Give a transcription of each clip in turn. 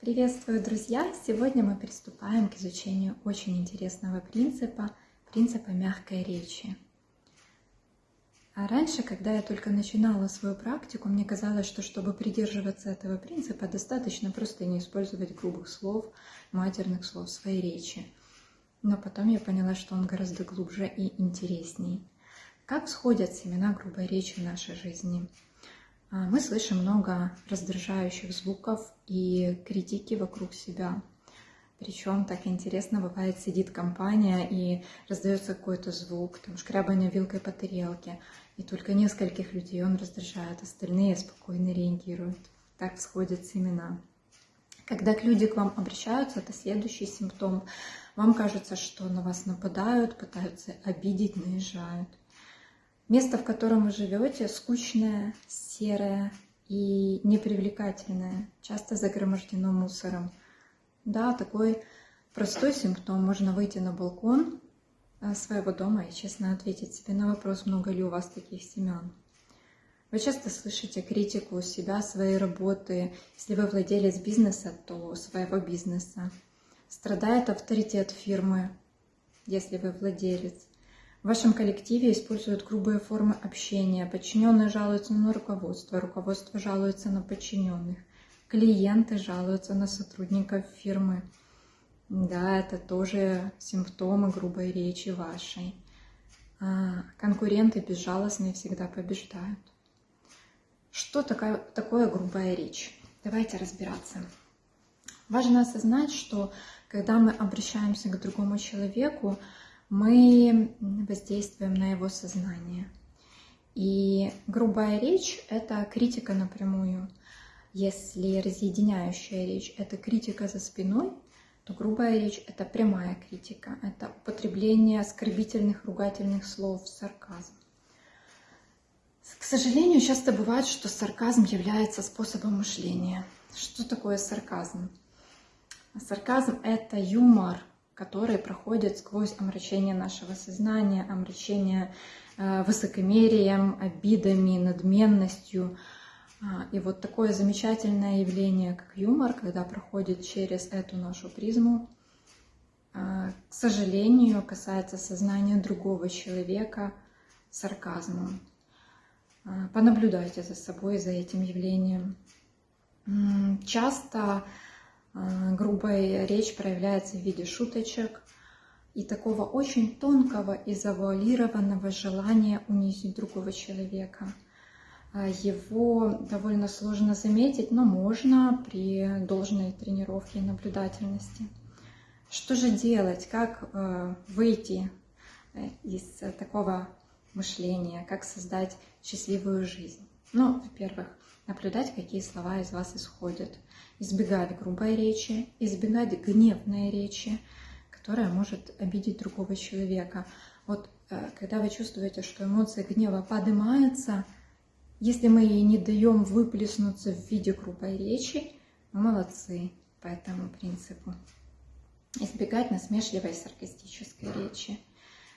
Приветствую, друзья! Сегодня мы приступаем к изучению очень интересного принципа, принципа мягкой речи. А раньше, когда я только начинала свою практику, мне казалось, что чтобы придерживаться этого принципа, достаточно просто не использовать грубых слов, матерных слов в своей речи. Но потом я поняла, что он гораздо глубже и интересней. Как всходят семена грубой речи в нашей жизни? А, мы слышим много раздражающих звуков и критики вокруг себя. Причем так интересно бывает, сидит компания и раздается какой-то звук, там шкрябание вилкой по тарелке, и только нескольких людей он раздражает, остальные спокойно реагируют. Так всходят семена. Когда люди к вам обращаются, это следующий симптом. Вам кажется, что на вас нападают, пытаются обидеть, наезжают. Место, в котором вы живете, скучное, серое и непривлекательное, часто загромождено мусором. Да, такой простой симптом. Можно выйти на балкон э, своего дома и честно ответить себе на вопрос, много ли у вас таких семян. Вы часто слышите критику себя, своей работы. Если вы владелец бизнеса, то своего бизнеса. Страдает авторитет фирмы, если вы владелец. В вашем коллективе используют грубые формы общения. Подчиненные жалуются на руководство, руководство жалуется на подчиненных. Клиенты жалуются на сотрудников фирмы. Да, это тоже симптомы грубой речи вашей. А конкуренты безжалостные всегда побеждают. Что такое, такое грубая речь? Давайте разбираться. Важно осознать, что когда мы обращаемся к другому человеку, мы воздействуем на его сознание. И грубая речь — это критика напрямую. Если разъединяющая речь — это критика за спиной, то грубая речь — это прямая критика, это употребление оскорбительных, ругательных слов, сарказм. К сожалению, часто бывает, что сарказм является способом мышления. Что такое сарказм? Сарказм — это юмор, которые проходят сквозь омрачение нашего сознания, омрачение э, высокомерием, обидами, надменностью. А, и вот такое замечательное явление, как юмор, когда проходит через эту нашу призму, а, к сожалению, касается сознания другого человека сарказмом. А, понаблюдайте за собой, за этим явлением. Часто грубая речь проявляется в виде шуточек и такого очень тонкого и завуалированного желания унизить другого человека. А, его довольно сложно заметить, но можно при должной тренировке и наблюдательности. Что же делать? Как э, выйти э, из такого мышления? Как создать счастливую жизнь? Ну, во-первых, наблюдать, какие слова из вас исходят – избегать грубой речи, избегать гневной речи, которая может обидеть другого человека. Вот э, когда вы чувствуете, что эмоция гнева поднимается, если мы ей не даем выплеснуться в виде грубой речи, мы молодцы по этому принципу. Избегать насмешливой саркастической речи.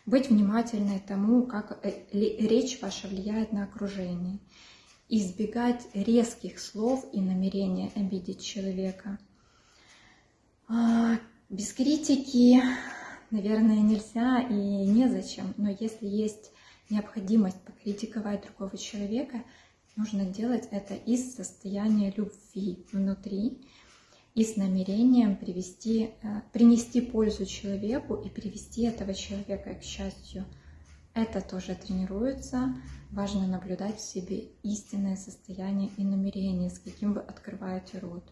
Быть внимательной тому, как э, речь ваша влияет на окружение избегать резких слов и намерения обидеть человека. А, без критики, наверное, нельзя и незачем, но если есть необходимость покритиковать другого человека, нужно делать это из состояния любви внутри и с намерением привести, э, принести пользу человеку и привести этого человека к счастью – это тоже тренируется. Важно наблюдать в себе истинное состояние и намерение, с каким вы открываете рот.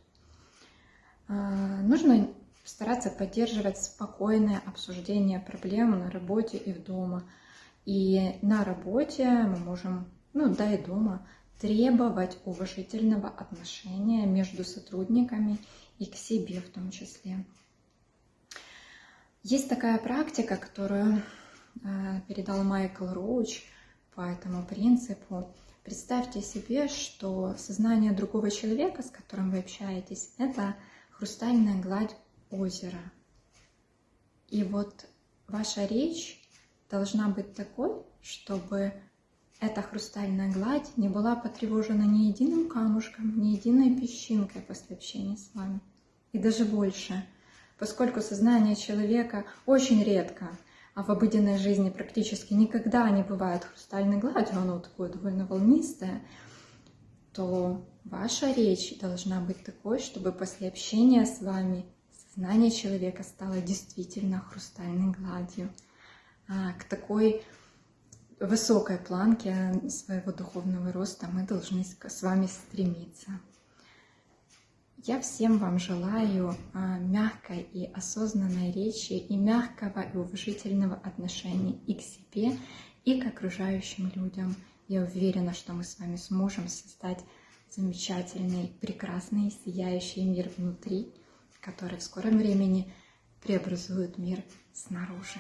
А, нужно стараться поддерживать спокойное обсуждение проблем на работе и в дома. И на работе мы можем, ну да и дома, требовать уважительного отношения между сотрудниками и к себе в том числе. Есть такая практика, которую передал Майкл Роуч по этому принципу. Представьте себе, что сознание другого человека, с которым вы общаетесь, это хрустальная гладь озера. И вот ваша речь должна быть такой, чтобы эта хрустальная гладь не была потревожена ни единым камушком, ни единой песчинкой после общения с вами. и даже больше, поскольку сознание человека очень редко, а в обыденной жизни практически никогда не бывает хрустальной гладью, оно такое довольно волнистое, то ваша речь должна быть такой, чтобы после общения с вами сознание человека стало действительно хрустальной гладью. А, к такой высокой планке своего духовного роста мы должны с вами стремиться. Я всем вам желаю а, мягкой и осознанной речи и мягкого и уважительного отношения и к себе, и к окружающим людям. Я уверена, что мы с вами сможем создать замечательный, прекрасный, сияющий мир внутри, который в скором времени преобразует мир снаружи.